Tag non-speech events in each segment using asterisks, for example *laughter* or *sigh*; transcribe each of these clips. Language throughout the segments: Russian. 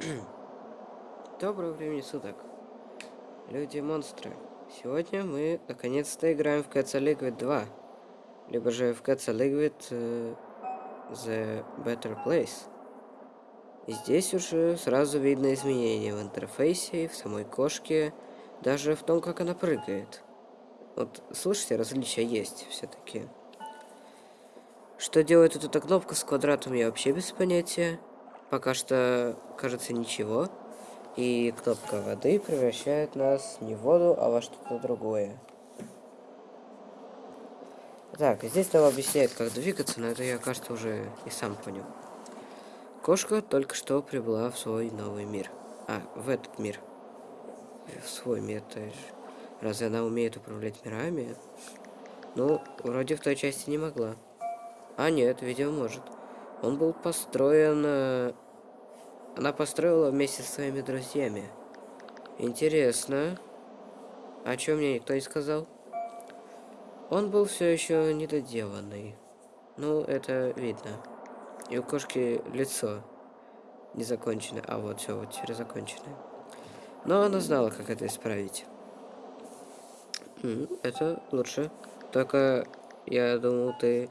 *clears throat* Доброго времени суток, люди-монстры. Сегодня мы наконец-то играем в Cats Liquid 2, либо же в Cats Liquid uh, The Better Place. И здесь уже сразу видно изменения в интерфейсе, в самой кошке, даже в том, как она прыгает. Вот, слышите, различия есть все-таки. Что делает эта кнопка с квадратом, я вообще без понятия. Пока что, кажется, ничего. И кнопка воды превращает нас не в воду, а во что-то другое. Так, здесь нам объясняет, как двигаться, но это я, кажется, уже и сам понял. Кошка только что прибыла в свой новый мир. А, в этот мир. В свой мир, то есть. Разве она умеет управлять мирами? Ну, вроде в той части не могла. А нет, видимо, может. Он был построен... Э, она построила вместе со своими друзьями. Интересно. О чем мне никто не сказал? Он был все еще недоделанный. Ну, это видно. И у кошки лицо не закончено. А вот все, вот теперь закончено. Но она знала, как это исправить. Это лучше. Только я думал, ты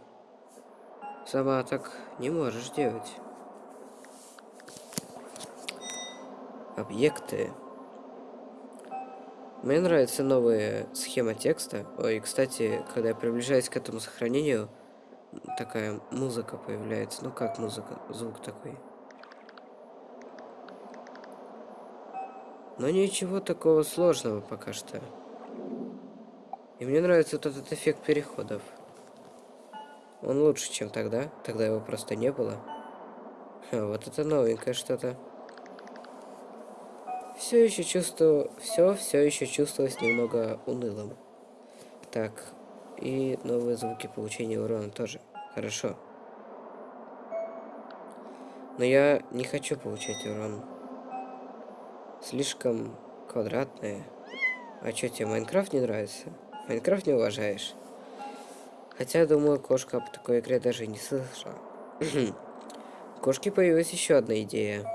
Сама так не можешь делать. Объекты. Мне нравится новая схема текста. Ой, кстати, когда я приближаюсь к этому сохранению, такая музыка появляется. Ну как музыка? Звук такой. Но ничего такого сложного пока что. И мне нравится вот этот эффект переходов. Он лучше, чем тогда. Тогда его просто не было. А, вот это новенькое что-то. Все еще чувствую... Все, все еще чувствовалось немного унылым. Так. И новые звуки получения урона тоже. Хорошо. Но я не хочу получать урон. Слишком квадратные. А что, тебе Майнкрафт не нравится? Майнкрафт не уважаешь? Хотя, думаю, кошка об такой игре даже не слышала. У кошки появилась еще одна идея.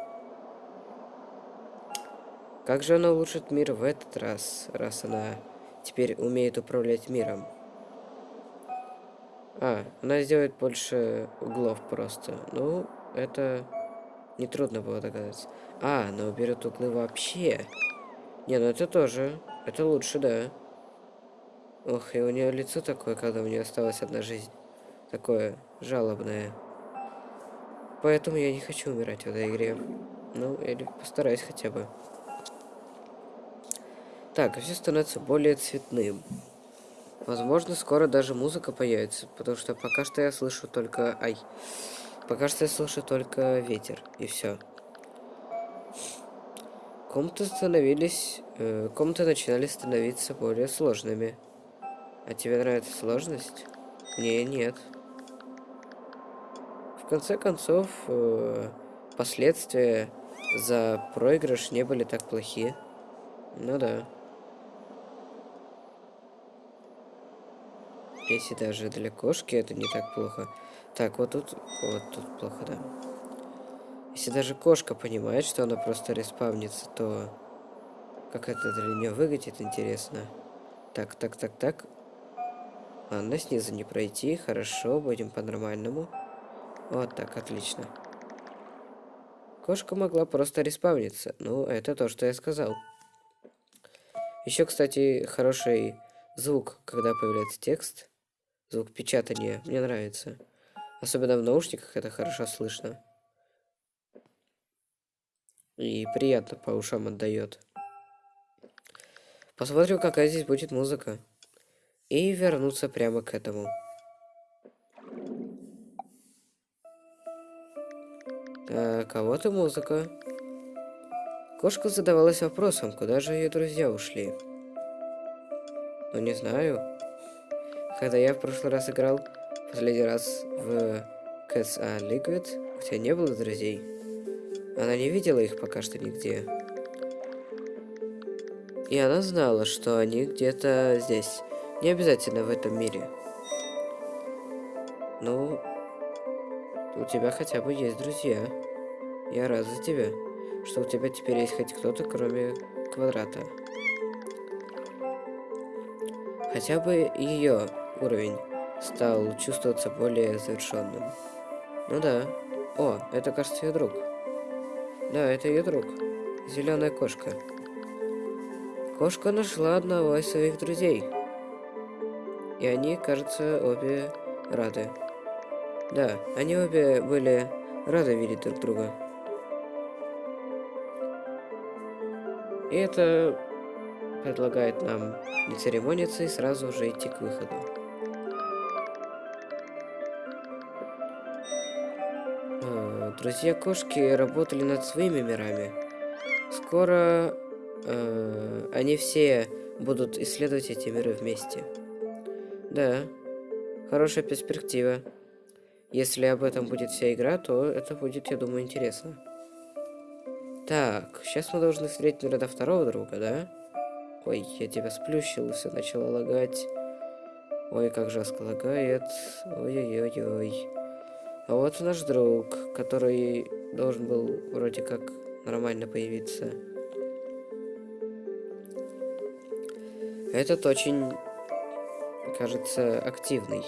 Как же она улучшит мир в этот раз, раз она теперь умеет управлять миром? А, она сделает больше углов просто. Ну, это нетрудно было догадаться. А, она уберет углы вообще. Не, ну это тоже. Это лучше, да. Ох, и у нее лицо такое, когда у нее осталась одна жизнь. Такое жалобное. Поэтому я не хочу умирать в этой игре. Ну, или постараюсь хотя бы. Так, все становится более цветным. Возможно, скоро даже музыка появится, потому что пока что я слышу только... Ай. Пока что я слышу только ветер, и все. Комнаты становились... Э, комнаты начинали становиться более сложными. А тебе нравится сложность? Не, нет. В конце концов, э, последствия за проигрыш не были так плохи. Ну да. Если даже для кошки это не так плохо. Так, вот тут, вот тут плохо, да. Если даже кошка понимает, что она просто респавнится, то как это для нее выглядит, интересно. Так, так, так, так. Ладно, снизу не пройти. Хорошо, будем по-нормальному. Вот так, отлично. Кошка могла просто респавниться. Ну, это то, что я сказал. Еще, кстати, хороший звук, когда появляется текст. Звук печатания. Мне нравится. Особенно в наушниках это хорошо слышно. И приятно по ушам отдает. Посмотрим, какая здесь будет музыка и вернуться прямо к этому. А и музыка. Кошка задавалась вопросом, куда же ее друзья ушли. Ну, не знаю. Когда я в прошлый раз играл, последний раз в Cats A Liquid, у тебя не было друзей. Она не видела их пока что нигде. И она знала, что они где-то здесь. Не обязательно в этом мире. Ну, у тебя хотя бы есть друзья. Я рад за тебя. что у тебя теперь есть хоть кто-то, кроме квадрата. Хотя бы ее уровень стал чувствоваться более завершенным. Ну да. О, это, кажется, ее друг. Да, это ее друг. Зеленая кошка. Кошка нашла одного из своих друзей. И они, кажется, обе рады. Да, они обе были рады видеть друг друга. И это предлагает нам не церемониться и сразу же идти к выходу. А, друзья кошки работали над своими мирами. Скоро э, они все будут исследовать эти миры вместе. Да, хорошая перспектива. Если об этом будет вся игра, то это будет, я думаю, интересно. Так, сейчас мы должны встретить, наверное, второго друга, да? Ой, я тебя сплющил, все начало лагать. Ой, как жестко лагает. Ой-ой-ой-ой. А вот наш друг, который должен был вроде как нормально появиться. Этот очень, кажется, активный.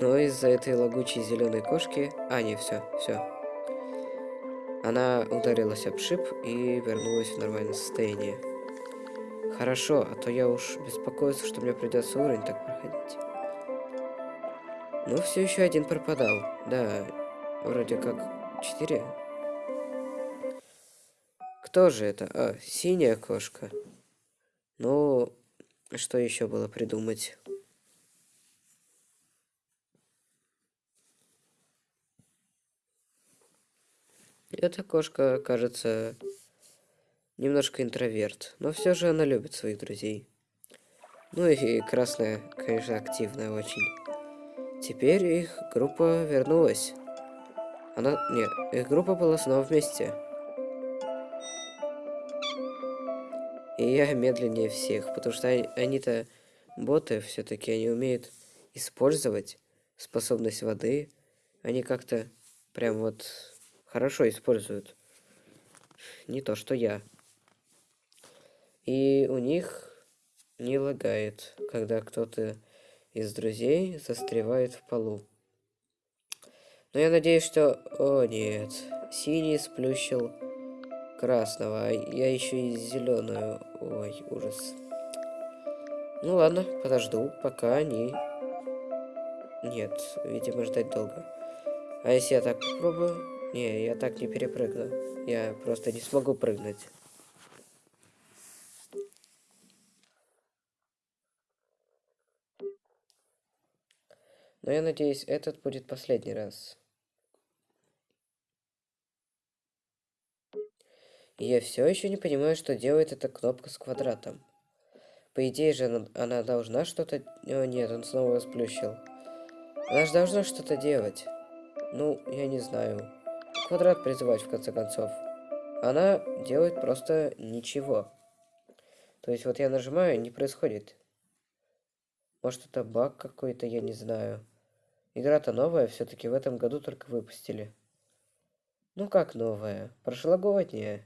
Но из-за этой лагучей зеленой кошки... А, не, все, все. Она ударилась об шип и вернулась в нормальное состояние. Хорошо, а то я уж беспокоюсь, что мне придется уровень так проходить. Ну, все еще один пропадал. Да, вроде как четыре. Кто же это? А, синяя кошка. Ну, что еще было придумать? Эта кошка, кажется, немножко интроверт, но все же она любит своих друзей. Ну и красная, конечно, активная очень. Теперь их группа вернулась. Она... Нет, их группа была снова вместе. И я медленнее всех, потому что они-то боты все-таки, они умеют использовать способность воды. Они как-то прям вот хорошо используют. Не то, что я. И у них не лагает, когда кто-то из друзей застревает в полу. Но я надеюсь, что... О, нет. Синий сплющил красного, а я еще и зеленую. Ой, ужас. Ну ладно, подожду, пока они... Нет, видимо, ждать долго. А если я так попробую? Не, я так не перепрыгну. Я просто не смогу прыгнуть. Но я надеюсь, этот будет последний раз. И я все еще не понимаю, что делает эта кнопка с квадратом. По идее же она, она должна что-то... О нет, он снова расплющил. Она же должна что-то делать. Ну, я не знаю. Квадрат призывать в конце концов. Она делает просто ничего. То есть вот я нажимаю, не происходит. Может это баг какой-то, я не знаю. Игра-то новая, все-таки в этом году только выпустили. Ну как новая? Прошлогодняя.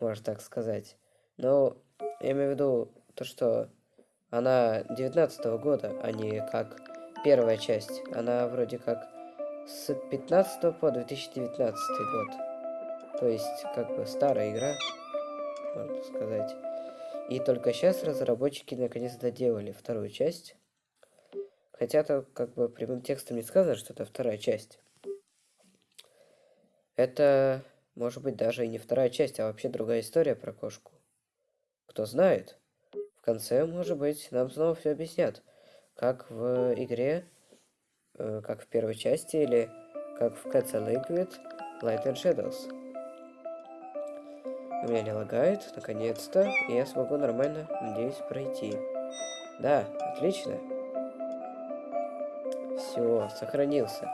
Можно так сказать. Но я имею в виду то, что она 19 -го года, а не как первая часть. Она вроде как с 15 по 2019 год. То есть, как бы старая игра, можно сказать. И только сейчас разработчики наконец доделали вторую часть. Хотя то как бы прямым текстом не сказано, что это вторая часть. Это, может быть, даже и не вторая часть, а вообще другая история про кошку. Кто знает. В конце, может быть, нам снова все объяснят. Как в игре, как в первой части, или как в Cats Liquid Light and Shadows. У меня не лагает, наконец-то, и я смогу нормально, надеюсь, пройти. Да, отлично. Все, сохранился.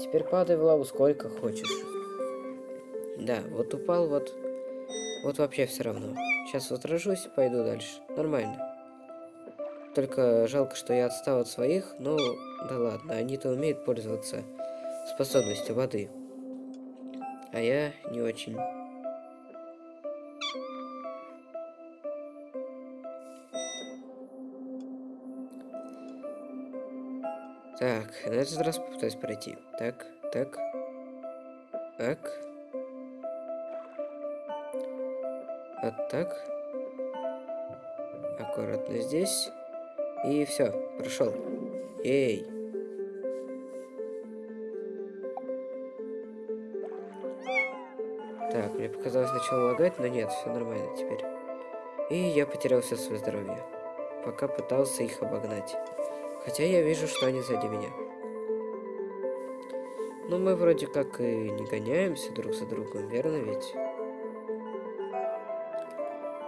Теперь падай в лаву сколько хочешь. Да, вот упал, вот... Вот вообще все равно. Сейчас отражусь, пойду дальше. Нормально. Только жалко, что я отстал от своих, но да ладно, они-то умеют пользоваться способностью воды. А я не очень. Так, на этот раз попытаюсь пройти. Так, так. Так. Вот так. Аккуратно здесь. И все, прошел. Эй. Так, мне показалось сначала лагать, но нет, все нормально теперь. И я потерял все свое здоровье. Пока пытался их обогнать. Хотя я вижу, что они сзади меня. Но мы вроде как и не гоняемся друг за другом, верно ведь?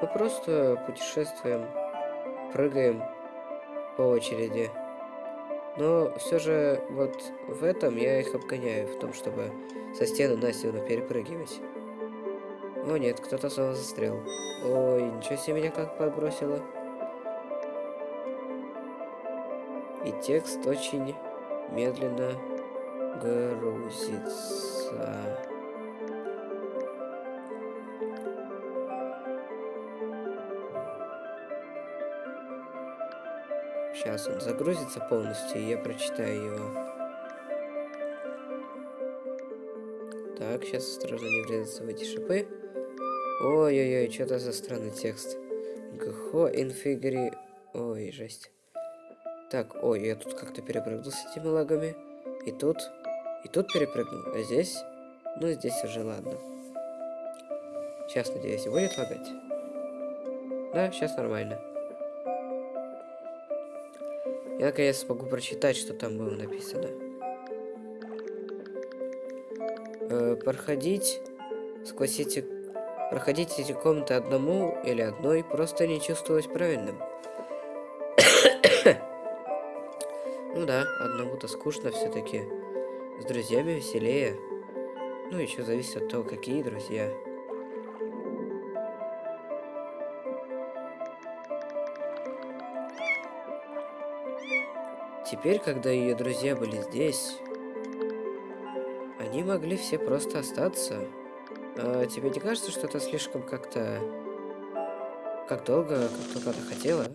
Мы просто путешествуем, прыгаем по очереди. Но все же вот в этом я их обгоняю, в том, чтобы со стены на стену перепрыгивать. О нет, кто-то снова застрял. Ой, ничего себе меня как подбросило. И текст очень медленно грузится. Сейчас он загрузится полностью, и я прочитаю его. Так, сейчас осторожно не врезаться в эти шипы. Ой-ой-ой, что-то за странный текст. Гхо инфигри... Ой, жесть. Так, ой, я тут как-то перепрыгнул с этими лагами. И тут... И тут перепрыгнул. А здесь... Ну, здесь уже ладно. Сейчас, надеюсь, будет лагать. Да, сейчас нормально. Я наконец смогу прочитать, что там было написано. Э, проходить сквозь эти... Проходить эти комнаты одному или одной просто не чувствовалось правильным. *coughs* ну да, одному-то скучно все-таки. С друзьями веселее. Ну, еще зависит от того, какие друзья. Теперь, когда ее друзья были здесь, они могли все просто остаться. А тебе не кажется, что это слишком как-то... Как долго, как только она хотела?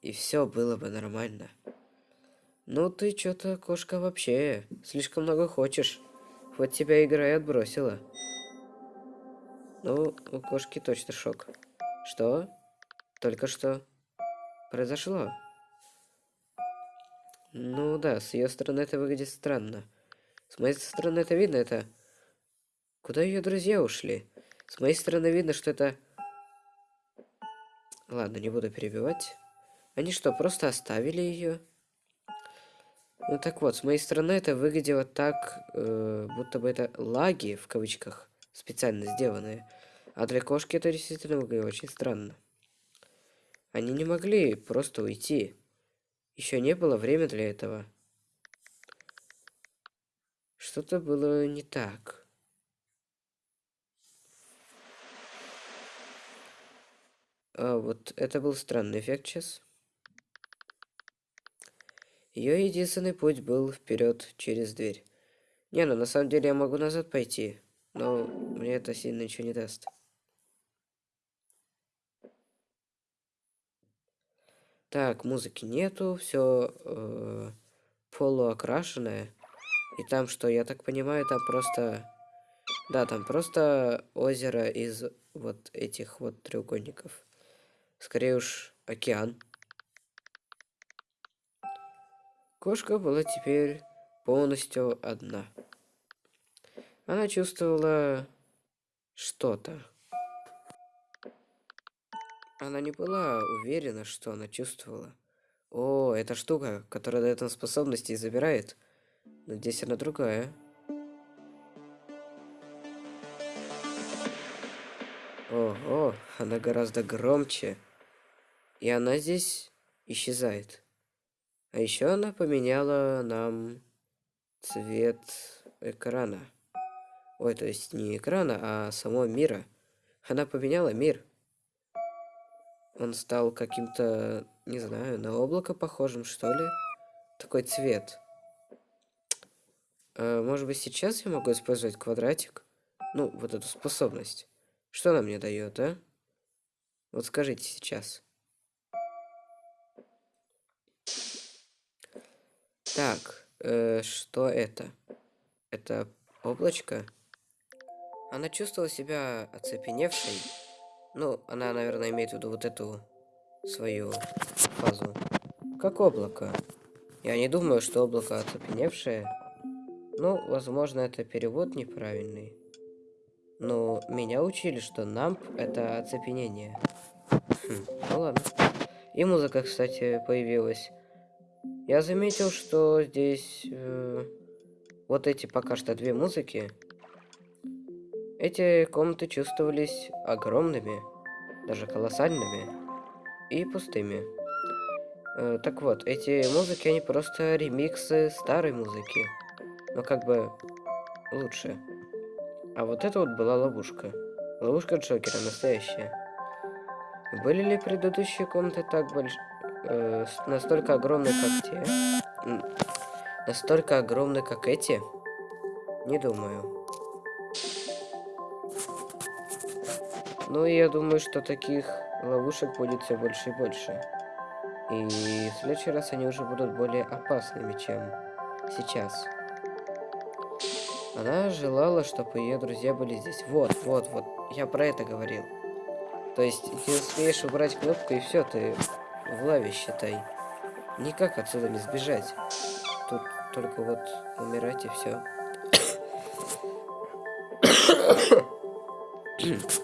И все было бы нормально. Ну ты что-то, кошка, вообще слишком много хочешь. Вот тебя игра и отбросила. Ну, у кошки точно шок. Что? Только что произошло? Ну да, с ее стороны это выглядит странно. С моей стороны это видно, это... Куда ее друзья ушли? С моей стороны видно, что это... Ладно, не буду перебивать. Они что, просто оставили ее? Ну так вот, с моей стороны это выглядело так, э, будто бы это лаги, в кавычках, специально сделанные. А для кошки это действительно выглядело очень странно. Они не могли просто уйти. Еще не было времени для этого. Что-то было не так. А вот это был странный эффект сейчас. Ее единственный путь был вперед через дверь. Не, ну на самом деле я могу назад пойти, но мне это сильно ничего не даст. Так, музыки нету, все э, полуокрашенное. И там что, я так понимаю, там просто... Да, там просто озеро из вот этих вот треугольников. Скорее уж океан. Кошка была теперь полностью одна. Она чувствовала что-то. Она не была уверена, что она чувствовала. О, эта штука, которая дает нам способности и забирает. Но здесь она другая. Ого, она гораздо громче. И она здесь исчезает. А еще она поменяла нам цвет экрана. Ой, то есть не экрана, а самого мира. Она поменяла мир. Он стал каким-то, не знаю, на облако похожим, что ли? Такой цвет. А, может быть, сейчас я могу использовать квадратик? Ну, вот эту способность. Что она мне дает, а? Вот скажите сейчас. Так, э, что это? Это облачко? Она чувствовала себя оцепеневшей. Ну, она, наверное, имеет в виду вот эту свою фазу. Как облако. Я не думаю, что облако оцепеневшее. Ну, возможно, это перевод неправильный. Но меня учили, что намп это оцепенение. Хм, ну ладно. И музыка, кстати, появилась. Я заметил, что здесь э, вот эти пока что две музыки. Эти комнаты чувствовались огромными, даже колоссальными и пустыми. Э, так вот, эти музыки, они просто ремиксы старой музыки. Но как бы лучше. А вот это вот была ловушка. Ловушка Джокера, настоящая. Были ли предыдущие комнаты так больш... Э, настолько огромные, как те? Настолько огромные, как эти? Не думаю. Ну, я думаю, что таких ловушек будет все больше и больше. И в следующий раз они уже будут более опасными, чем сейчас. Она желала, чтобы ее друзья были здесь. Вот, вот, вот. Я про это говорил. То есть, ты успеешь убрать кнопку, и все, ты в лаве, считай. Никак отсюда не сбежать. Тут только вот умирать и все. *coughs* *coughs*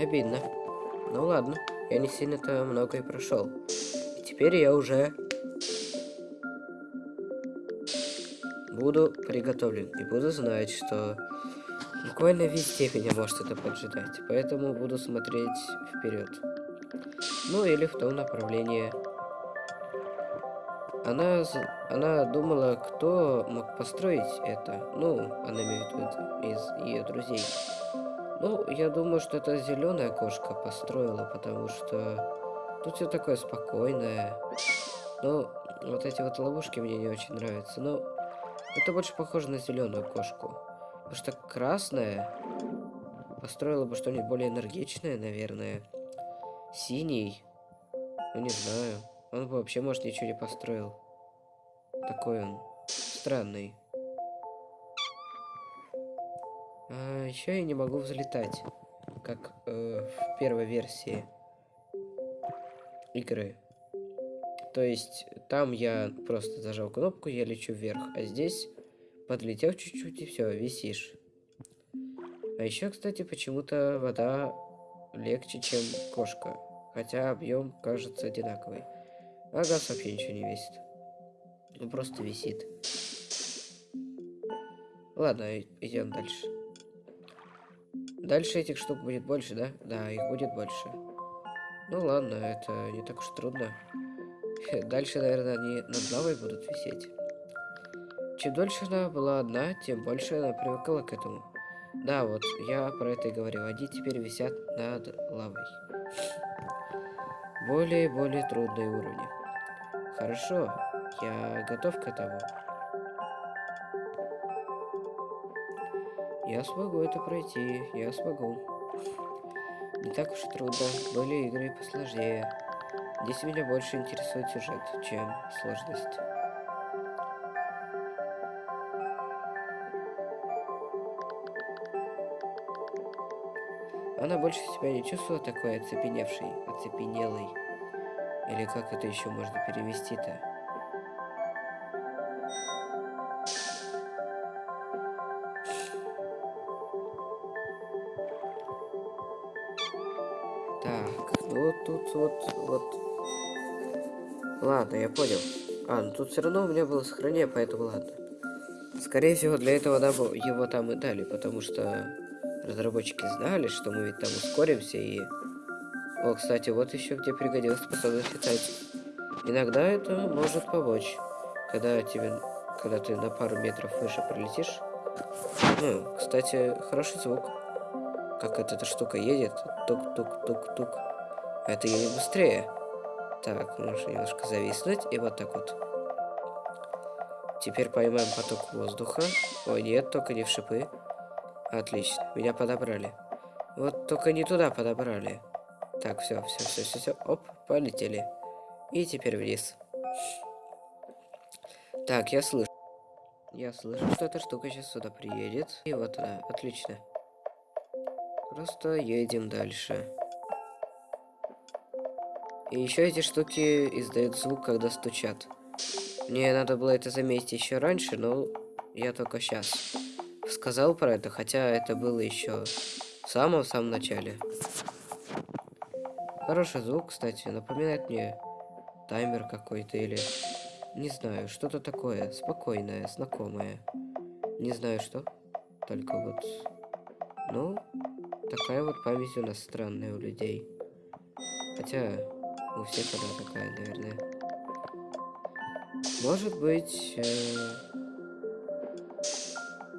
Обидно. Ну ладно, я не сильно-то много и прошел. И теперь я уже буду приготовлен и буду знать, что буквально везде меня может это поджидать. Поэтому буду смотреть вперед. Ну или в том направлении. Она, она думала, кто мог построить это. Ну, она имеет в виду из ее друзей. Ну, я думаю, что это зеленая кошка построила, потому что тут все такое спокойное. Ну, вот эти вот ловушки мне не очень нравятся. Но это больше похоже на зеленую кошку. Потому что красная построила бы что-нибудь более энергичное, наверное. Синий. Ну, не знаю. Он бы вообще, может, ничего не построил. Такой он странный. А, еще я не могу взлетать, как э, в первой версии игры. То есть там я просто зажал кнопку, я лечу вверх, а здесь подлетел чуть-чуть и все, висишь. А еще, кстати, почему-то вода легче, чем кошка. Хотя объем кажется одинаковый. А газ вообще ничего не весит. Он просто висит. Ладно, идем дальше. Дальше этих штук будет больше, да? Да, их будет больше. Ну ладно, это не так уж трудно. *laughs* Дальше, наверное, они над лавой будут висеть. Чем дольше она была одна, тем больше она привыкала к этому. Да, вот, я про это и говорил. Они теперь висят над лавой. Более и более трудные уровни. Хорошо, я готов к этому. Я смогу это пройти, я смогу. Не так уж и трудно, были игры посложнее. Здесь меня больше интересует сюжет, чем сложность. Она больше себя не чувствовала такой оцепеневшей, оцепенелой. Или как это еще можно перевести-то? Ладно, я понял. А, ну тут все равно у меня было сохранение, поэтому ладно. Скорее всего, для этого да, его там и дали, потому что разработчики знали, что мы ведь там ускоримся и... О, кстати, вот еще где пригодилась способность летать. Иногда это может помочь, когда тебе, когда ты на пару метров выше пролетишь. Ну, кстати, хороший звук. Как эта штука едет. Тук-тук-тук-тук. Это едет быстрее. Так, нужно немножко зависнуть. И вот так вот. Теперь поймаем поток воздуха. Ой, нет, только не в шипы. Отлично, меня подобрали. Вот только не туда подобрали. Так, все, все, все, все, все. Оп, полетели. И теперь вниз. Так, я слышу. Я слышу, что эта штука сейчас сюда приедет. И вот она, отлично. Просто едем дальше. И еще эти штуки издают звук, когда стучат. Мне надо было это заметить еще раньше, но я только сейчас сказал про это, хотя это было еще в самом-самом начале. Хороший звук, кстати, напоминает мне таймер какой-то или... Не знаю, что-то такое спокойное, знакомое. Не знаю что, только вот... Ну, такая вот память у нас странная у людей. Хотя, у всех она такая, наверное. Может быть... Э...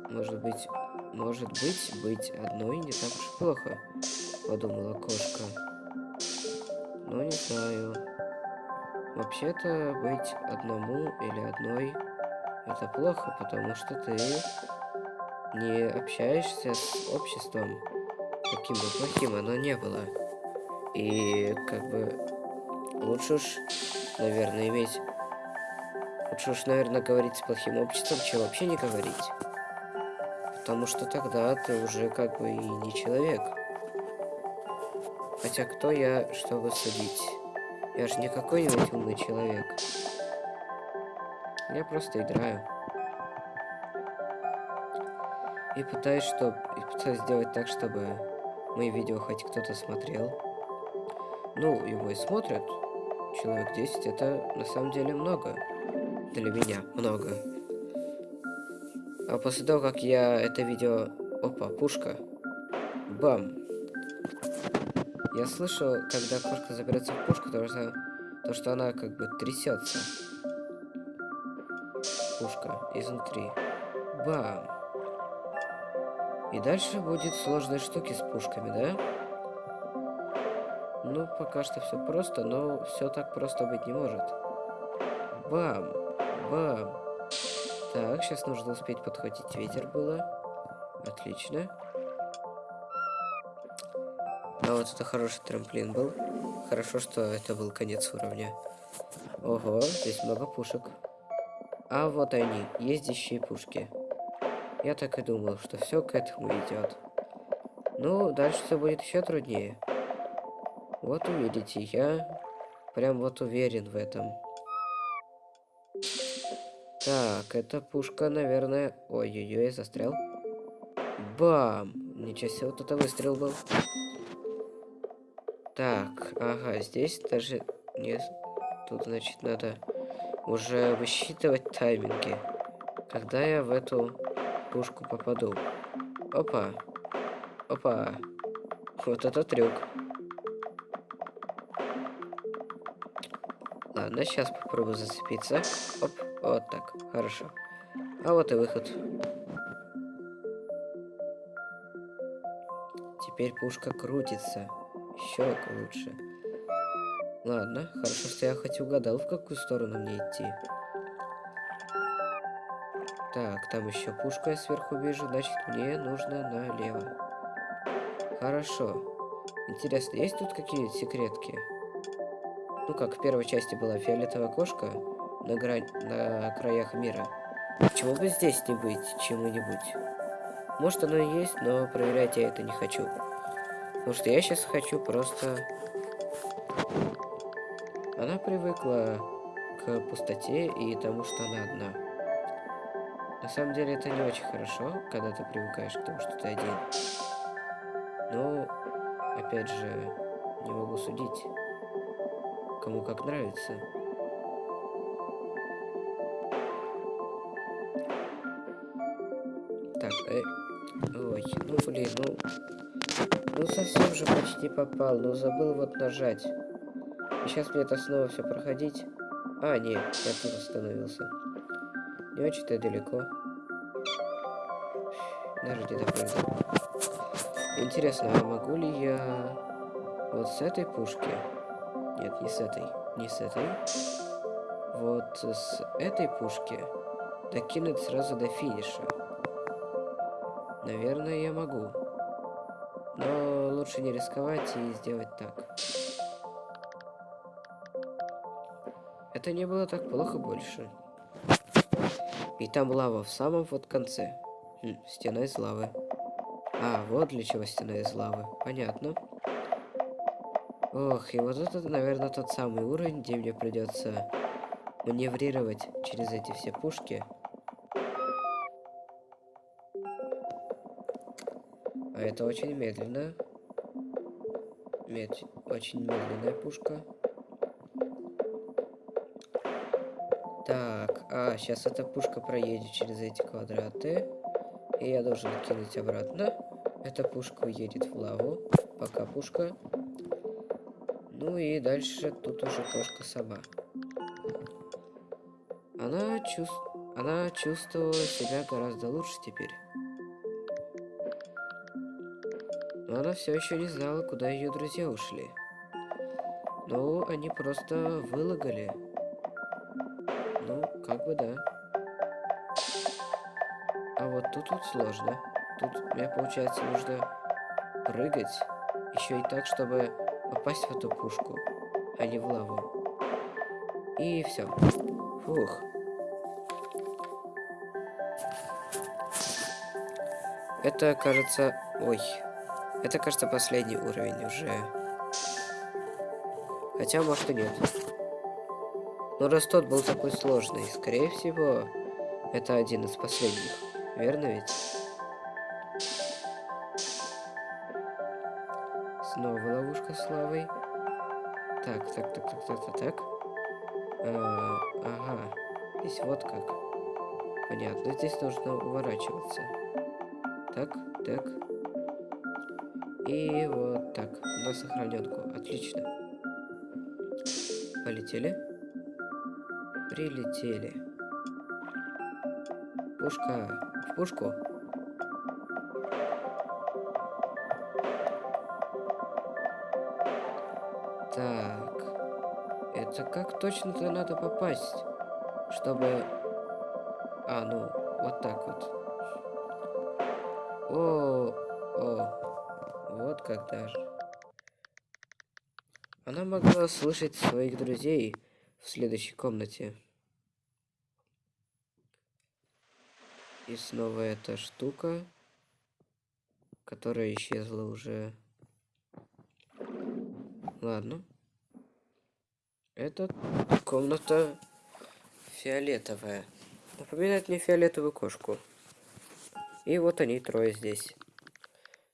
Может быть... Может быть, быть одной не так уж плохо, подумала кошка. Но не знаю. Вообще-то быть одному или одной это плохо, потому что ты не общаешься с обществом, каким бы плохим оно не было. И как бы лучше уж, наверное, иметь... Лучше уж, наверное, говорить с плохим обществом, чем вообще не говорить. Потому что тогда ты уже как бы и не человек. Хотя кто я, чтобы судить? Я же не какой-нибудь умный человек. Я просто играю. И пытаюсь, что... и пытаюсь сделать так, чтобы мои видео хоть кто-то смотрел. Ну, его и смотрят. Человек 10 это на самом деле много. Для меня много. А после того, как я это видео... Опа, пушка. Бам. Я слышал, когда кошка заберется в пушку, то что, то, что она как бы трясется. Пушка изнутри. Бам. И дальше будет сложные штуки с пушками, да? Ну, пока что все просто, но все так просто быть не может. Бам. Бам. Так, сейчас нужно успеть подхватить ветер было. Отлично. А вот это хороший трамплин был. Хорошо, что это был конец уровня. Ого, здесь много пушек. А вот они, ездящие пушки. Я так и думал, что все к этому идет. Ну, дальше все будет еще труднее. Вот увидите, я прям вот уверен в этом. Так, эта пушка, наверное... Ой-ой-ой, застрял. Бам! Ничего себе, вот это выстрел был. Так, ага, здесь даже не... Тут, значит, надо уже высчитывать тайминги. Когда я в эту пушку попаду. Опа. Опа. Вот это трюк. Ладно, сейчас попробую зацепиться. Оп, вот так, хорошо. А вот и выход. Теперь пушка крутится еще лучше. Ладно, хорошо, что я хоть угадал, в какую сторону мне идти. Так, там еще пушка я сверху вижу, значит мне нужно налево. Хорошо. Интересно, есть тут какие-нибудь секретки? Ну как, в первой части была фиолетовая кошка на, грань, на краях мира. Почему бы здесь не быть чему-нибудь? Может оно и есть, но проверять я это не хочу. Потому что я сейчас хочу просто... Она привыкла к пустоте и тому, что она одна. На самом деле это не очень хорошо, когда ты привыкаешь к тому, что ты один. Но, опять же, не могу судить, кому как нравится. Так, э... Ой, ну блин, ну... Ну совсем же почти попал, но забыл вот нажать. И сейчас мне это снова все проходить. А, нет, я тут остановился. Не очень-то далеко. Даже где-то прыгну. Интересно, а могу ли я вот с этой пушки? Нет, не с этой. Не с этой. Вот с этой пушки докинуть сразу до финиша. Наверное, я могу. Но лучше не рисковать и сделать так. Это не было так плохо больше. И там лава в самом вот конце. Хм, стена из лавы. А, вот для чего стена из лавы. Понятно. Ох, и вот это, наверное, тот самый уровень, где мне придется маневрировать через эти все пушки. А это очень медленно. Мед... Очень медленная пушка. Так, а, сейчас эта пушка проедет через эти квадраты. И я должен кинуть обратно. Эта пушка уедет в лаву. Пока пушка. Ну и дальше тут уже кошка сама. Она, чувств... Она чувствовала себя гораздо лучше теперь. Но она все еще не знала, куда ее друзья ушли. Ну, они просто вылагали. Ну, как бы да. А вот тут вот сложно. Тут мне, получается, нужно прыгать. Еще и так, чтобы попасть в эту пушку, а не в лаву. И все. Фух. Это, кажется... Ой. Это, кажется, последний уровень уже. Хотя, может и нет. Но раз тот был такой сложный, скорее всего, это один из последних. Верно ведь? Ловушка с лавой. Так, так, так, так, так, так, так. А, ага. Здесь вот как. Понятно, здесь нужно уворачиваться. Так, так. И вот так. На сохраненку. Отлично. Полетели. Прилетели. Пушка. В пушку. Точно-то надо попасть, чтобы... А, ну, вот так вот. О, о, вот как даже. Она могла слышать своих друзей в следующей комнате. И снова эта штука, которая исчезла уже. Ладно. Это комната фиолетовая. Напоминает мне фиолетовую кошку. И вот они трое здесь.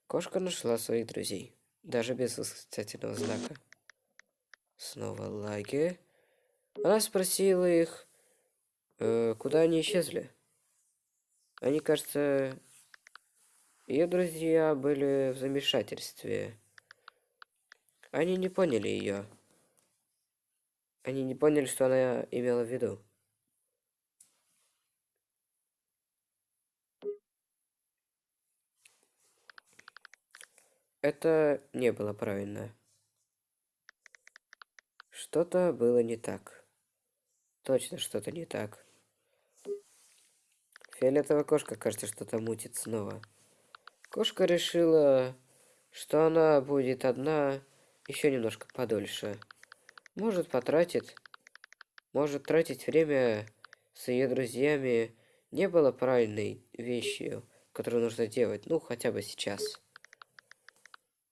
Кошка нашла своих друзей. Даже без восклицательного знака. Снова лаги. Она спросила их, э, куда они исчезли. Они, кажется, ее друзья были в замешательстве. Они не поняли ее. Они не поняли, что она имела в виду. Это не было правильно. Что-то было не так. Точно что-то не так. Фиолетовая кошка, кажется, что-то мутит снова. Кошка решила, что она будет одна еще немножко подольше. Может, потратит. Может, тратить время с ее друзьями не было правильной вещью, которую нужно делать, ну, хотя бы сейчас.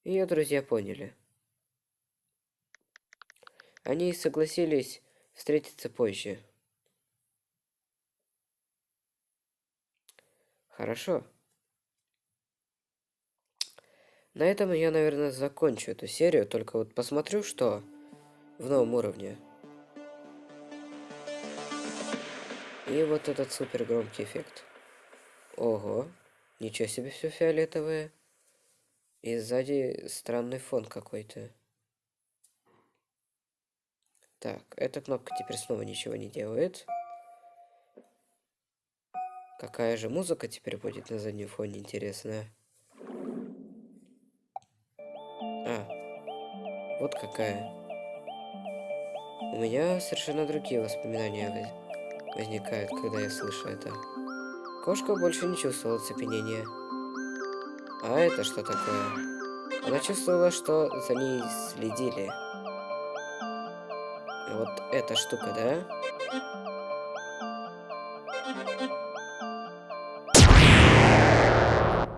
Ее друзья поняли. Они согласились встретиться позже. Хорошо. На этом я, наверное, закончу эту серию. Только вот посмотрю, что в новом уровне. И вот этот супер громкий эффект. Ого. Ничего себе все фиолетовое. И сзади странный фон какой-то. Так, эта кнопка теперь снова ничего не делает. Какая же музыка теперь будет на заднем фоне, интересная. А, вот какая. У меня совершенно другие воспоминания возникает, когда я слышу это. Кошка больше не чувствовала цепенения. А это что такое? Она чувствовала, что за ней следили. Вот эта штука, да?